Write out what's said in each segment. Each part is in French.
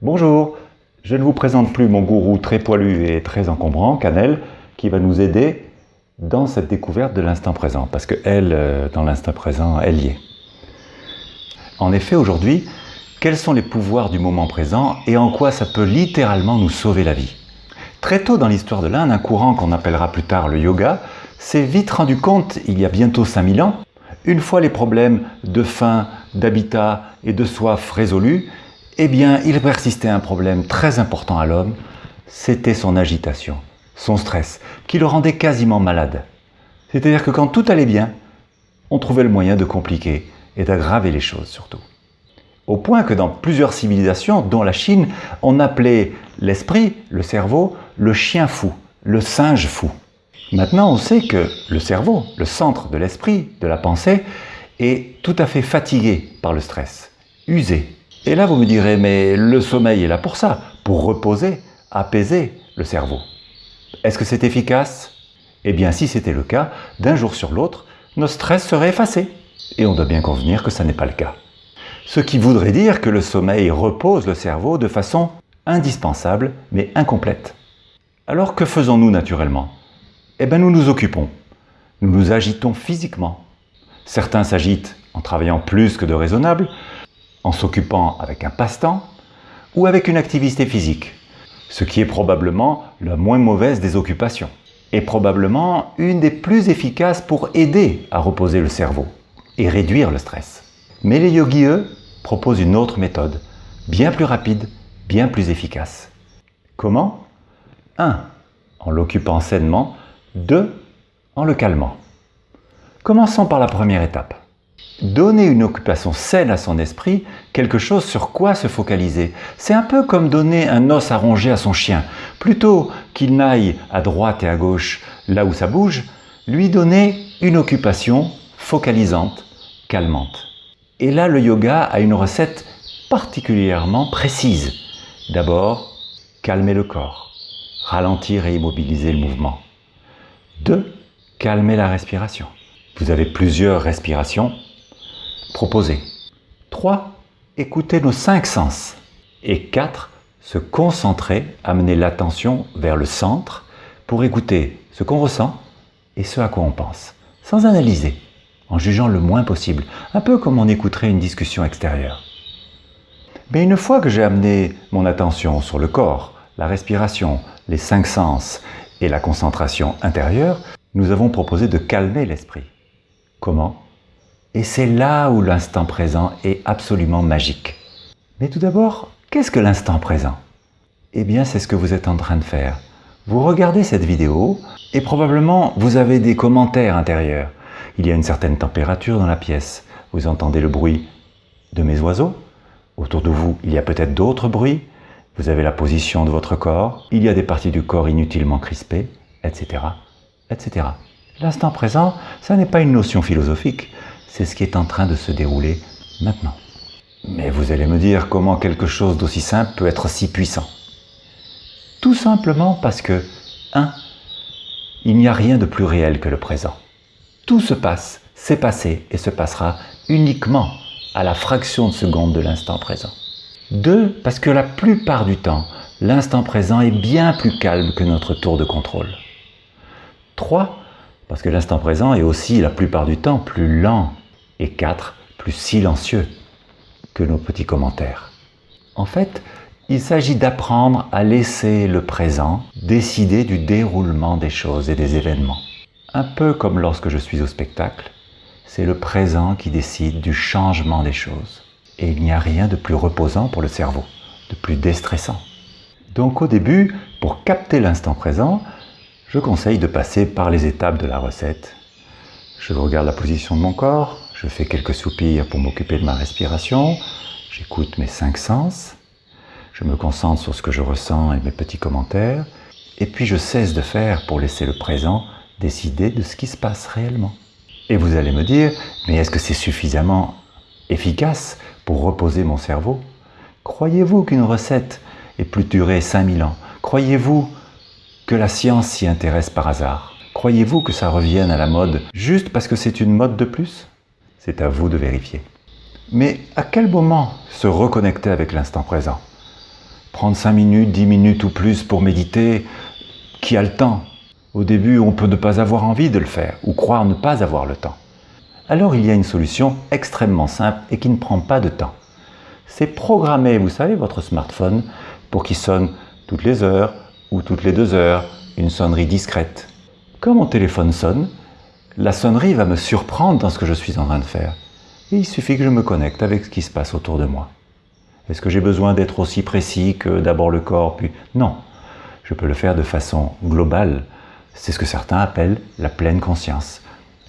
Bonjour, je ne vous présente plus mon gourou très poilu et très encombrant, Canel, qui va nous aider dans cette découverte de l'instant présent, parce qu'elle, euh, dans l'instant présent, elle y est. En effet, aujourd'hui, quels sont les pouvoirs du moment présent et en quoi ça peut littéralement nous sauver la vie? Très tôt dans l'histoire de l'Inde, un courant qu'on appellera plus tard le yoga s'est vite rendu compte, il y a bientôt 5000 ans, une fois les problèmes de faim, d'habitat et de soif résolus, eh bien, il persistait un problème très important à l'homme, c'était son agitation, son stress, qui le rendait quasiment malade. C'est-à-dire que quand tout allait bien, on trouvait le moyen de compliquer et d'aggraver les choses surtout. Au point que dans plusieurs civilisations, dont la Chine, on appelait l'esprit, le cerveau, le chien fou, le singe fou. Maintenant, on sait que le cerveau, le centre de l'esprit, de la pensée, est tout à fait fatigué par le stress, usé, et là, vous me direz, mais le sommeil est là pour ça, pour reposer, apaiser le cerveau. Est-ce que c'est efficace? Eh bien, si c'était le cas, d'un jour sur l'autre, notre stress serait effacé. Et on doit bien convenir que ça n'est pas le cas. Ce qui voudrait dire que le sommeil repose le cerveau de façon indispensable, mais incomplète. Alors que faisons-nous naturellement? Eh bien, nous nous occupons. Nous nous agitons physiquement. Certains s'agitent en travaillant plus que de raisonnable, en s'occupant avec un passe-temps ou avec une activité physique, ce qui est probablement la moins mauvaise des occupations et probablement une des plus efficaces pour aider à reposer le cerveau et réduire le stress. Mais les yogis, eux, proposent une autre méthode, bien plus rapide, bien plus efficace. Comment? 1. En l'occupant sainement. 2. En le calmant. Commençons par la première étape. Donner une occupation saine à son esprit, quelque chose sur quoi se focaliser. C'est un peu comme donner un os à ronger à son chien. Plutôt qu'il n'aille à droite et à gauche là où ça bouge, lui donner une occupation focalisante, calmante. Et là, le yoga a une recette particulièrement précise. D'abord, calmer le corps, ralentir et immobiliser le mouvement. 2. Calmer la respiration. Vous avez plusieurs respirations proposer. 3. Écouter nos cinq sens. Et 4. Se concentrer, amener l'attention vers le centre pour écouter ce qu'on ressent et ce à quoi on pense, sans analyser, en jugeant le moins possible, un peu comme on écouterait une discussion extérieure. Mais une fois que j'ai amené mon attention sur le corps, la respiration, les cinq sens et la concentration intérieure, nous avons proposé de calmer l'esprit. Comment? Et c'est là où l'instant présent est absolument magique. Mais tout d'abord, qu'est-ce que l'instant présent? Eh bien, c'est ce que vous êtes en train de faire. Vous regardez cette vidéo et probablement vous avez des commentaires intérieurs. Il y a une certaine température dans la pièce. Vous entendez le bruit de mes oiseaux. Autour de vous, il y a peut-être d'autres bruits. Vous avez la position de votre corps. Il y a des parties du corps inutilement crispées, etc. etc. L'instant présent, ça n'est pas une notion philosophique c'est ce qui est en train de se dérouler maintenant. Mais vous allez me dire comment quelque chose d'aussi simple peut être si puissant. Tout simplement parce que, 1. Il n'y a rien de plus réel que le présent. Tout se passe, s'est passé et se passera uniquement à la fraction de seconde de l'instant présent. 2. Parce que la plupart du temps, l'instant présent est bien plus calme que notre tour de contrôle. 3. Parce que l'instant présent est aussi la plupart du temps plus lent et 4. plus silencieux que nos petits commentaires. En fait, il s'agit d'apprendre à laisser le présent décider du déroulement des choses et des événements. Un peu comme lorsque je suis au spectacle, c'est le présent qui décide du changement des choses. Et il n'y a rien de plus reposant pour le cerveau, de plus déstressant. Donc au début, pour capter l'instant présent, je conseille de passer par les étapes de la recette. Je regarde la position de mon corps, je fais quelques soupirs pour m'occuper de ma respiration, j'écoute mes cinq sens, je me concentre sur ce que je ressens et mes petits commentaires, et puis je cesse de faire pour laisser le présent décider de ce qui se passe réellement. Et vous allez me dire, mais est-ce que c'est suffisamment efficace pour reposer mon cerveau? Croyez-vous qu'une recette ait plus duré 5000 ans? Croyez-vous que la science s'y intéresse par hasard Croyez-vous que ça revienne à la mode juste parce que c'est une mode de plus? C'est à vous de vérifier. Mais à quel moment se reconnecter avec l'instant présent? Prendre 5 minutes, 10 minutes ou plus pour méditer, qui a le temps? Au début, on peut ne pas avoir envie de le faire ou croire ne pas avoir le temps. Alors il y a une solution extrêmement simple et qui ne prend pas de temps. C'est programmer, vous savez, votre smartphone pour qu'il sonne toutes les heures ou toutes les deux heures, une sonnerie discrète. Quand mon téléphone sonne, la sonnerie va me surprendre dans ce que je suis en train de faire. Et il suffit que je me connecte avec ce qui se passe autour de moi. Est-ce que j'ai besoin d'être aussi précis que d'abord le corps, puis... Non, je peux le faire de façon globale. C'est ce que certains appellent la pleine conscience.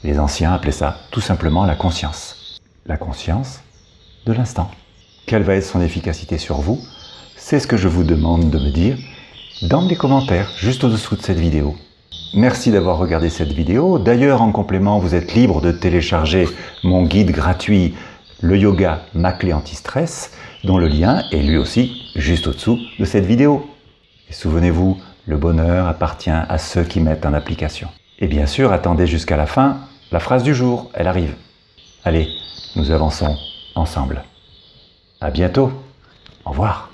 Les anciens appelaient ça tout simplement la conscience. La conscience de l'instant. Quelle va être son efficacité sur vous? C'est ce que je vous demande de me dire dans les commentaires, juste au-dessous de cette vidéo. Merci d'avoir regardé cette vidéo. D'ailleurs, en complément, vous êtes libre de télécharger mon guide gratuit Le Yoga, ma clé anti-stress, dont le lien est lui aussi juste au-dessous de cette vidéo. Souvenez-vous, le bonheur appartient à ceux qui mettent en application. Et bien sûr, attendez jusqu'à la fin, la phrase du jour, elle arrive. Allez, nous avançons ensemble. À bientôt. Au revoir.